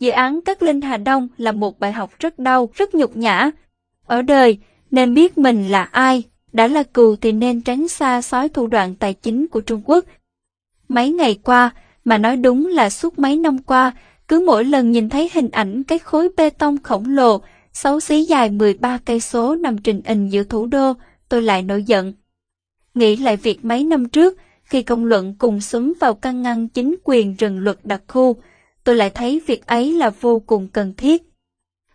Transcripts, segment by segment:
Dự án Cát Linh Hà Đông là một bài học rất đau, rất nhục nhã. Ở đời, nên biết mình là ai, đã là cừu thì nên tránh xa sói thủ đoạn tài chính của Trung Quốc. Mấy ngày qua, mà nói đúng là suốt mấy năm qua, cứ mỗi lần nhìn thấy hình ảnh cái khối bê tông khổng lồ, xấu xí dài 13 cây số nằm trình hình giữa thủ đô, tôi lại nổi giận. Nghĩ lại việc mấy năm trước, khi công luận cùng súng vào căn ngăn chính quyền rừng luật đặc khu, tôi lại thấy việc ấy là vô cùng cần thiết.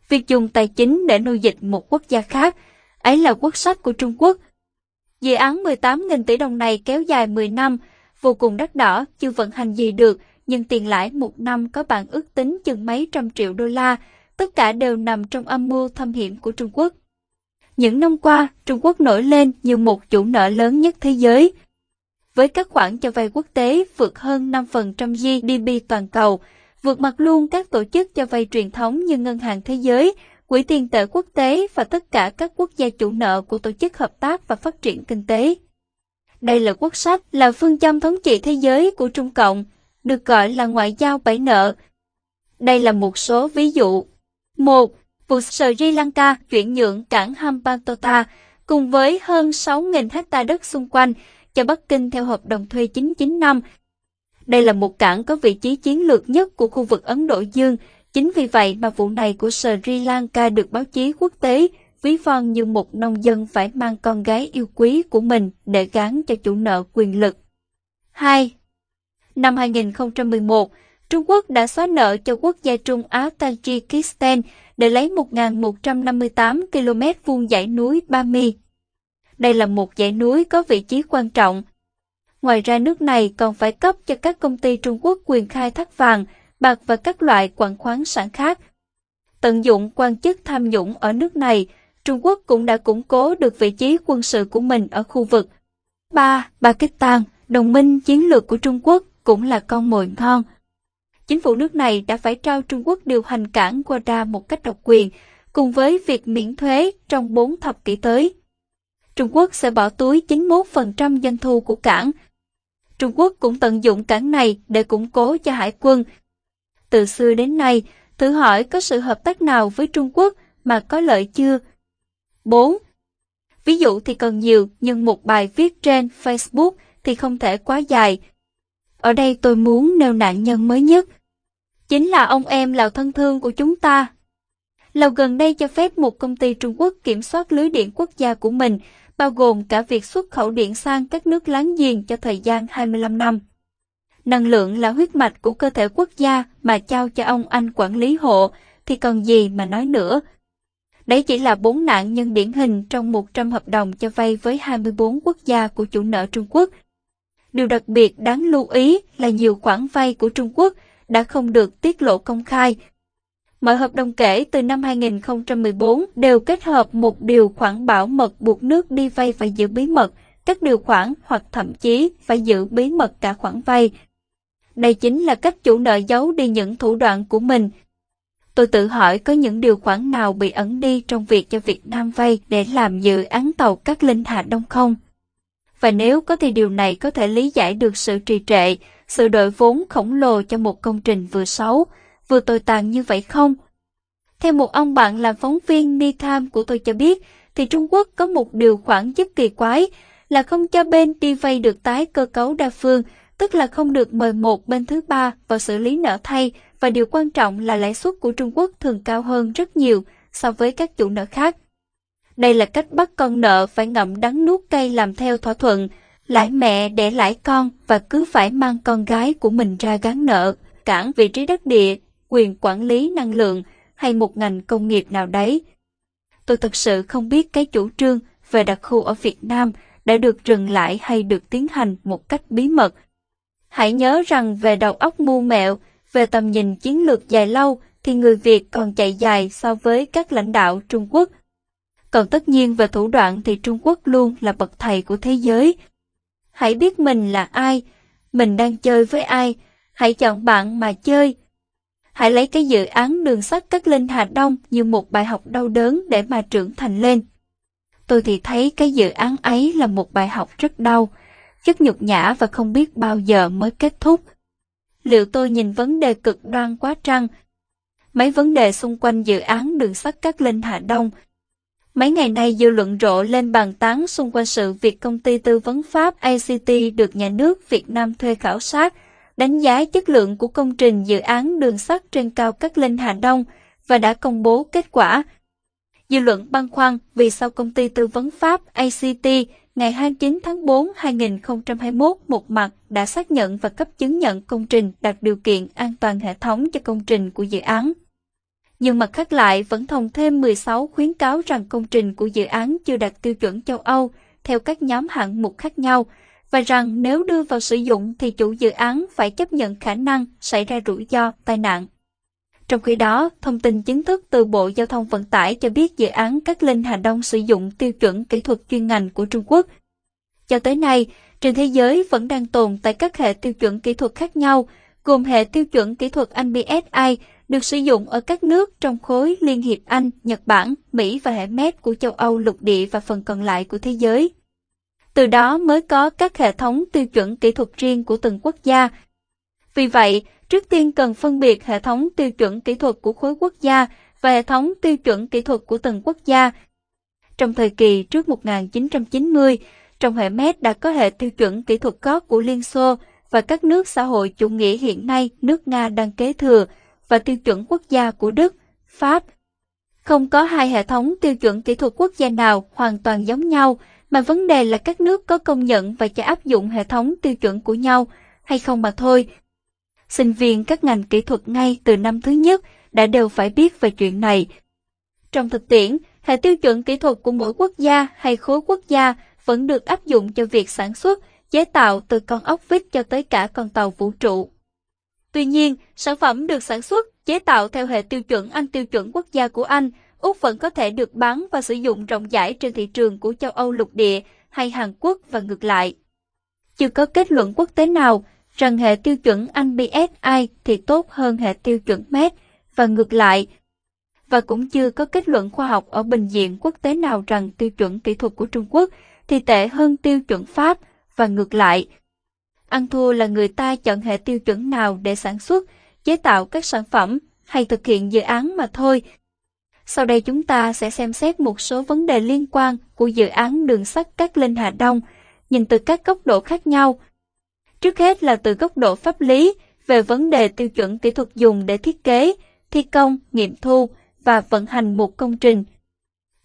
Việc dùng tài chính để nuôi dịch một quốc gia khác, ấy là quốc sách của Trung Quốc. Dự án 18.000 tỷ đồng này kéo dài 10 năm, vô cùng đắt đỏ, chưa vận hành gì được, nhưng tiền lãi một năm có bạn ước tính chừng mấy trăm triệu đô la, tất cả đều nằm trong âm mưu thâm hiểm của Trung Quốc. Những năm qua, Trung Quốc nổi lên như một chủ nợ lớn nhất thế giới. Với các khoản cho vay quốc tế vượt hơn 5% GDP toàn cầu, vượt mặt luôn các tổ chức cho vay truyền thống như Ngân hàng Thế giới, Quỹ tiền tệ quốc tế và tất cả các quốc gia chủ nợ của Tổ chức Hợp tác và Phát triển Kinh tế. Đây là quốc sách, là phương châm thống trị thế giới của Trung Cộng, được gọi là ngoại giao bảy nợ. Đây là một số ví dụ. 1. Vụ Sri Lanka chuyển nhượng cảng Hambantota cùng với hơn 6.000 hecta đất xung quanh cho Bắc Kinh theo hợp đồng thuê 99 năm. Đây là một cảng có vị trí chiến lược nhất của khu vực Ấn Độ Dương. Chính vì vậy mà vụ này của Sri Lanka được báo chí quốc tế ví von như một nông dân phải mang con gái yêu quý của mình để gán cho chủ nợ quyền lực. 2. Năm 2011, Trung Quốc đã xóa nợ cho quốc gia Trung Á Tajikistan để lấy 1.158 km vuông dãy núi Bami. Đây là một dãy núi có vị trí quan trọng. Ngoài ra nước này còn phải cấp cho các công ty Trung Quốc quyền khai thác vàng, bạc và các loại quặng khoáng sản khác. Tận dụng quan chức tham nhũng ở nước này, Trung Quốc cũng đã củng cố được vị trí quân sự của mình ở khu vực. 3. Pakistan, đồng minh chiến lược của Trung Quốc cũng là con mồi ngon. Chính phủ nước này đã phải trao Trung Quốc điều hành cảng Guada một cách độc quyền, cùng với việc miễn thuế trong 4 thập kỷ tới. Trung Quốc sẽ bỏ túi 91% doanh thu của cảng. Trung Quốc cũng tận dụng cảng này để củng cố cho hải quân. Từ xưa đến nay, thử hỏi có sự hợp tác nào với Trung Quốc mà có lợi chưa? 4. Ví dụ thì còn nhiều, nhưng một bài viết trên Facebook thì không thể quá dài. Ở đây tôi muốn nêu nạn nhân mới nhất. Chính là ông em Lào thân thương của chúng ta. Lào gần đây cho phép một công ty Trung Quốc kiểm soát lưới điện quốc gia của mình, bao gồm cả việc xuất khẩu điện sang các nước láng giềng cho thời gian 25 năm. Năng lượng là huyết mạch của cơ thể quốc gia mà trao cho ông anh quản lý hộ, thì còn gì mà nói nữa. Đấy chỉ là bốn nạn nhân điển hình trong 100 hợp đồng cho vay với 24 quốc gia của chủ nợ Trung Quốc. Điều đặc biệt đáng lưu ý là nhiều khoản vay của Trung Quốc đã không được tiết lộ công khai. Mọi hợp đồng kể từ năm 2014 đều kết hợp một điều khoản bảo mật buộc nước đi vay phải giữ bí mật, các điều khoản hoặc thậm chí phải giữ bí mật cả khoản vay. Đây chính là cách chủ nợ giấu đi những thủ đoạn của mình Tôi tự hỏi có những điều khoản nào bị ẩn đi trong việc cho Việt Nam vay để làm dự án tàu các Linh hạ Đông không? Và nếu có thì điều này có thể lý giải được sự trì trệ, sự đội vốn khổng lồ cho một công trình vừa xấu, vừa tồi tàn như vậy không? Theo một ông bạn làm phóng viên Ni Tham của tôi cho biết, thì Trung Quốc có một điều khoản rất kỳ quái là không cho bên đi vay được tái cơ cấu đa phương, tức là không được mời một bên thứ ba vào xử lý nợ thay và điều quan trọng là lãi suất của Trung Quốc thường cao hơn rất nhiều so với các chủ nợ khác. Đây là cách bắt con nợ phải ngậm đắng nuốt cay làm theo thỏa thuận, lãi mẹ để lãi con và cứ phải mang con gái của mình ra gán nợ, cản vị trí đất địa, quyền quản lý năng lượng hay một ngành công nghiệp nào đấy. Tôi thật sự không biết cái chủ trương về đặc khu ở Việt Nam đã được dừng lại hay được tiến hành một cách bí mật. Hãy nhớ rằng về đầu óc mưu mẹo, về tầm nhìn chiến lược dài lâu thì người Việt còn chạy dài so với các lãnh đạo Trung Quốc. Còn tất nhiên về thủ đoạn thì Trung Quốc luôn là bậc thầy của thế giới. Hãy biết mình là ai, mình đang chơi với ai, hãy chọn bạn mà chơi. Hãy lấy cái dự án đường sắt cất lên Hà Đông như một bài học đau đớn để mà trưởng thành lên. Tôi thì thấy cái dự án ấy là một bài học rất đau, rất nhục nhã và không biết bao giờ mới kết thúc liệu tôi nhìn vấn đề cực đoan quá trăng. mấy vấn đề xung quanh dự án đường sắt Cát Linh Hà Đông. Mấy ngày nay dư luận rộ lên bàn tán xung quanh sự việc công ty tư vấn Pháp ACT được nhà nước Việt Nam thuê khảo sát, đánh giá chất lượng của công trình dự án đường sắt trên cao Cát Linh Hà Đông và đã công bố kết quả. Dư luận băn khoăn vì sao công ty tư vấn Pháp ACT ngày 29 tháng 4 2021 một mặt đã xác nhận và cấp chứng nhận công trình đạt điều kiện an toàn hệ thống cho công trình của dự án. Nhưng mặt khác lại vẫn thông thêm 16 khuyến cáo rằng công trình của dự án chưa đạt tiêu chuẩn châu Âu theo các nhóm hạng mục khác nhau và rằng nếu đưa vào sử dụng thì chủ dự án phải chấp nhận khả năng xảy ra rủi ro, tai nạn. Trong khi đó, thông tin chính thức từ Bộ Giao thông Vận tải cho biết dự án Cát Linh Hà Đông sử dụng tiêu chuẩn kỹ thuật chuyên ngành của Trung Quốc. Cho tới nay, trên thế giới vẫn đang tồn tại các hệ tiêu chuẩn kỹ thuật khác nhau, gồm hệ tiêu chuẩn kỹ thuật Anh BSI được sử dụng ở các nước trong khối Liên hiệp Anh, Nhật Bản, Mỹ và hệ MET của châu Âu lục địa và phần còn lại của thế giới. Từ đó mới có các hệ thống tiêu chuẩn kỹ thuật riêng của từng quốc gia. Vì vậy, Trước tiên cần phân biệt hệ thống tiêu chuẩn kỹ thuật của khối quốc gia và hệ thống tiêu chuẩn kỹ thuật của từng quốc gia. Trong thời kỳ trước 1990, trong hệ MED đã có hệ tiêu chuẩn kỹ thuật có của Liên Xô và các nước xã hội chủ nghĩa hiện nay nước Nga đang kế thừa và tiêu chuẩn quốc gia của Đức, Pháp. Không có hai hệ thống tiêu chuẩn kỹ thuật quốc gia nào hoàn toàn giống nhau, mà vấn đề là các nước có công nhận và cho áp dụng hệ thống tiêu chuẩn của nhau hay không mà thôi sinh viên các ngành kỹ thuật ngay từ năm thứ nhất đã đều phải biết về chuyện này. Trong thực tiễn, hệ tiêu chuẩn kỹ thuật của mỗi quốc gia hay khối quốc gia vẫn được áp dụng cho việc sản xuất, chế tạo từ con ốc vít cho tới cả con tàu vũ trụ. Tuy nhiên, sản phẩm được sản xuất, chế tạo theo hệ tiêu chuẩn Anh tiêu chuẩn quốc gia của Anh, Úc vẫn có thể được bán và sử dụng rộng rãi trên thị trường của châu Âu lục địa hay Hàn Quốc và ngược lại. Chưa có kết luận quốc tế nào rằng hệ tiêu chuẩn Anh BSI thì tốt hơn hệ tiêu chuẩn MET và ngược lại. Và cũng chưa có kết luận khoa học ở bình diện quốc tế nào rằng tiêu chuẩn kỹ thuật của Trung Quốc thì tệ hơn tiêu chuẩn Pháp và ngược lại. Ăn thua là người ta chọn hệ tiêu chuẩn nào để sản xuất, chế tạo các sản phẩm hay thực hiện dự án mà thôi. Sau đây chúng ta sẽ xem xét một số vấn đề liên quan của dự án đường sắt Cát Linh Hà Đông, nhìn từ các góc độ khác nhau – Trước hết là từ góc độ pháp lý, về vấn đề tiêu chuẩn kỹ thuật dùng để thiết kế, thi công, nghiệm thu và vận hành một công trình.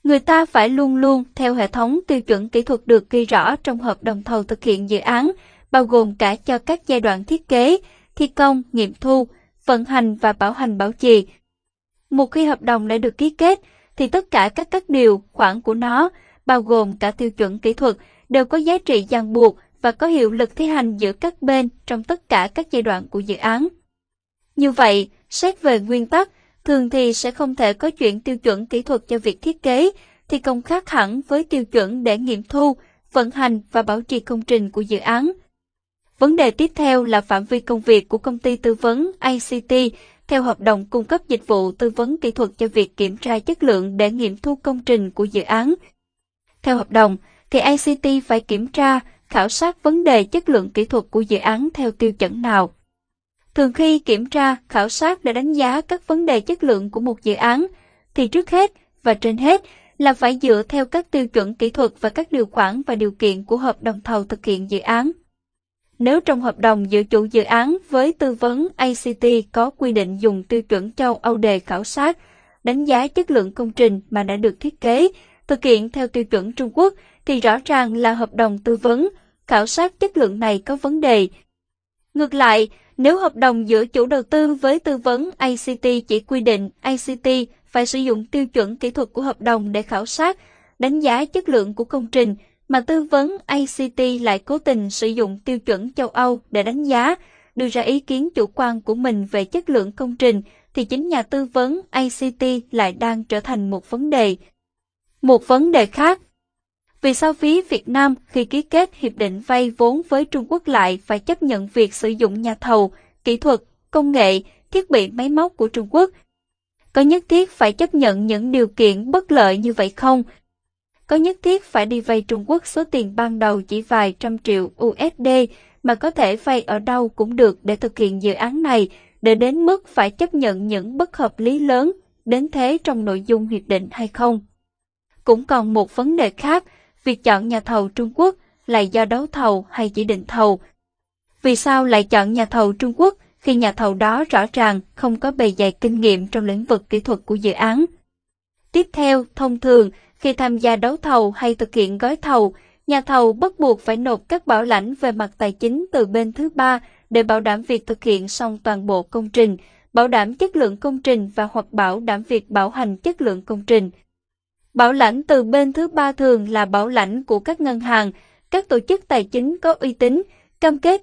Người ta phải luôn luôn theo hệ thống tiêu chuẩn kỹ thuật được ghi rõ trong hợp đồng thầu thực hiện dự án, bao gồm cả cho các giai đoạn thiết kế, thi công, nghiệm thu, vận hành và bảo hành bảo trì. Một khi hợp đồng đã được ký kết, thì tất cả các các điều, khoản của nó, bao gồm cả tiêu chuẩn kỹ thuật, đều có giá trị ràng buộc và có hiệu lực thi hành giữa các bên trong tất cả các giai đoạn của dự án. Như vậy, xét về nguyên tắc, thường thì sẽ không thể có chuyện tiêu chuẩn kỹ thuật cho việc thiết kế, thi công khác hẳn với tiêu chuẩn để nghiệm thu, vận hành và bảo trì công trình của dự án. Vấn đề tiếp theo là phạm vi công việc của công ty tư vấn ICT theo hợp đồng cung cấp dịch vụ tư vấn kỹ thuật cho việc kiểm tra chất lượng để nghiệm thu công trình của dự án. Theo hợp đồng, thì ICT phải kiểm tra khảo sát vấn đề chất lượng kỹ thuật của dự án theo tiêu chuẩn nào. Thường khi kiểm tra, khảo sát để đánh giá các vấn đề chất lượng của một dự án, thì trước hết và trên hết là phải dựa theo các tiêu chuẩn kỹ thuật và các điều khoản và điều kiện của hợp đồng thầu thực hiện dự án. Nếu trong hợp đồng giữa chủ dự án với tư vấn ACT có quy định dùng tiêu chuẩn châu Âu đề khảo sát, đánh giá chất lượng công trình mà đã được thiết kế, thực hiện theo tiêu chuẩn Trung Quốc thì rõ ràng là hợp đồng tư vấn, khảo sát chất lượng này có vấn đề. Ngược lại, nếu hợp đồng giữa chủ đầu tư với tư vấn ACT chỉ quy định ACT phải sử dụng tiêu chuẩn kỹ thuật của hợp đồng để khảo sát, đánh giá chất lượng của công trình, mà tư vấn ACT lại cố tình sử dụng tiêu chuẩn châu Âu để đánh giá, đưa ra ý kiến chủ quan của mình về chất lượng công trình, thì chính nhà tư vấn ACT lại đang trở thành một vấn đề. Một vấn đề khác vì sao phía Việt Nam khi ký kết hiệp định vay vốn với Trung Quốc lại phải chấp nhận việc sử dụng nhà thầu, kỹ thuật, công nghệ, thiết bị máy móc của Trung Quốc? Có nhất thiết phải chấp nhận những điều kiện bất lợi như vậy không? Có nhất thiết phải đi vay Trung Quốc số tiền ban đầu chỉ vài trăm triệu USD mà có thể vay ở đâu cũng được để thực hiện dự án này, để đến mức phải chấp nhận những bất hợp lý lớn đến thế trong nội dung hiệp định hay không. Cũng còn một vấn đề khác, việc chọn nhà thầu Trung Quốc là do đấu thầu hay chỉ định thầu. Vì sao lại chọn nhà thầu Trung Quốc khi nhà thầu đó rõ ràng không có bề dày kinh nghiệm trong lĩnh vực kỹ thuật của dự án? Tiếp theo, thông thường, khi tham gia đấu thầu hay thực hiện gói thầu, nhà thầu bắt buộc phải nộp các bảo lãnh về mặt tài chính từ bên thứ ba để bảo đảm việc thực hiện xong toàn bộ công trình, bảo đảm chất lượng công trình và hoặc bảo đảm việc bảo hành chất lượng công trình. Bảo lãnh từ bên thứ ba thường là bảo lãnh của các ngân hàng, các tổ chức tài chính có uy tín, cam kết